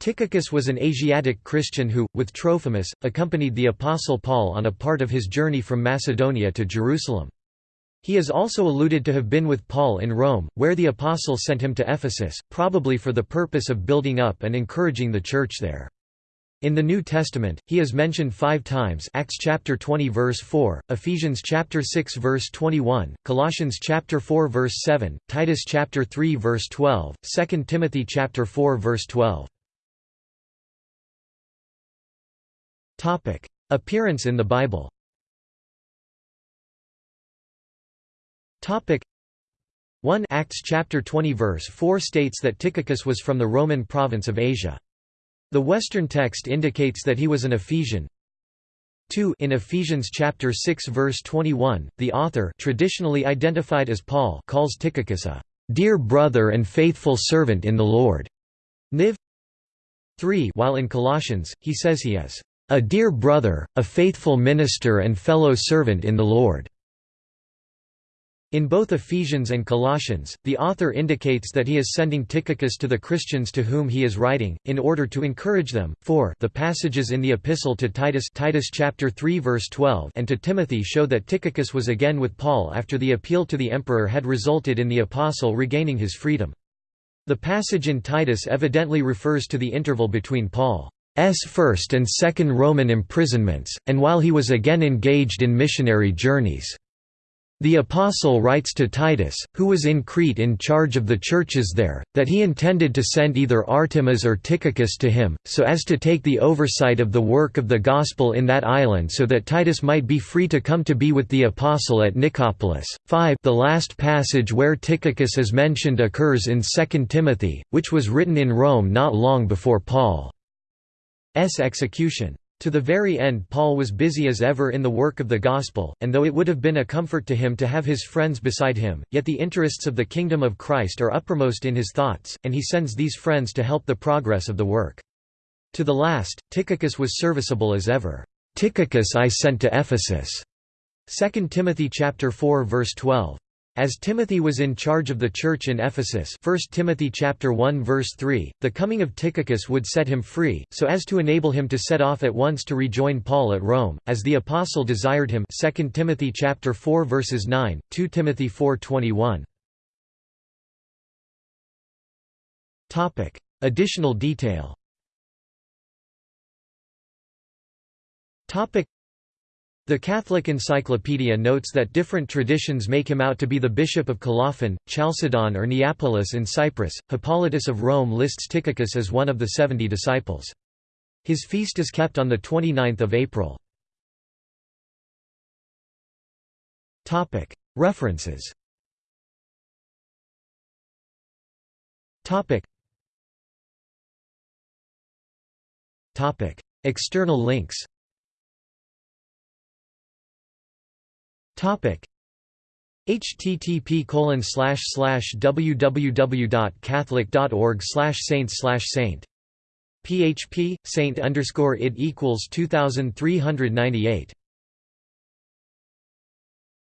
Tychicus was an Asiatic Christian who, with Trophimus, accompanied the Apostle Paul on a part of his journey from Macedonia to Jerusalem. He is also alluded to have been with Paul in Rome, where the apostle sent him to Ephesus, probably for the purpose of building up and encouraging the church there. In the New Testament, he is mentioned five times Acts chapter 20 verse 4, Ephesians chapter 6 verse 21, Colossians chapter 4 verse 7, Titus chapter 3 verse 12, 2 Timothy chapter 4 verse 12. Appearance in the Bible Topic 1 Acts chapter 20 verse 4 states that Tychicus was from the Roman province of Asia. The Western text indicates that he was an Ephesian. 2 In Ephesians chapter 6 verse 21, the author traditionally identified as Paul calls Tychicus a dear brother and faithful servant in the Lord. Niv 3 While in Colossians, he says he is a dear brother, a faithful minister and fellow servant in the Lord. In both Ephesians and Colossians, the author indicates that he is sending Tychicus to the Christians to whom he is writing, in order to encourage them. 4 The passages in the epistle to Titus, Titus chapter 3 verse 12 and to Timothy show that Tychicus was again with Paul after the appeal to the emperor had resulted in the apostle regaining his freedom. The passage in Titus evidently refers to the interval between Paul's first and second Roman imprisonments, and while he was again engaged in missionary journeys. The apostle writes to Titus, who was in Crete in charge of the churches there, that he intended to send either Artemas or Tychicus to him, so as to take the oversight of the work of the gospel in that island so that Titus might be free to come to be with the apostle at Nicopolis. 5 The last passage where Tychicus is mentioned occurs in 2 Timothy, which was written in Rome not long before Paul's execution. To the very end Paul was busy as ever in the work of the gospel, and though it would have been a comfort to him to have his friends beside him, yet the interests of the kingdom of Christ are uppermost in his thoughts, and he sends these friends to help the progress of the work. To the last, Tychicus was serviceable as ever. Tychicus I sent to Ephesus. 2 Timothy chapter 4 verse 12. As Timothy was in charge of the church in Ephesus 1 Timothy chapter 1 verse 3, the coming of Tychicus would set him free, so as to enable him to set off at once to rejoin Paul at Rome, as the apostle desired him 2 Timothy chapter 4 verses 9, 2 Timothy 4.21. Additional detail the Catholic Encyclopedia notes that different traditions make him out to be the bishop of Colophon, Chalcedon or Neapolis in Cyprus. Hippolytus of Rome lists Tychicus as one of the seventy disciples. His feast is kept on 29 April. References External links Topic. http colon slash slash www.catholic.org slash saint slash saint php saint underscore it equals 2398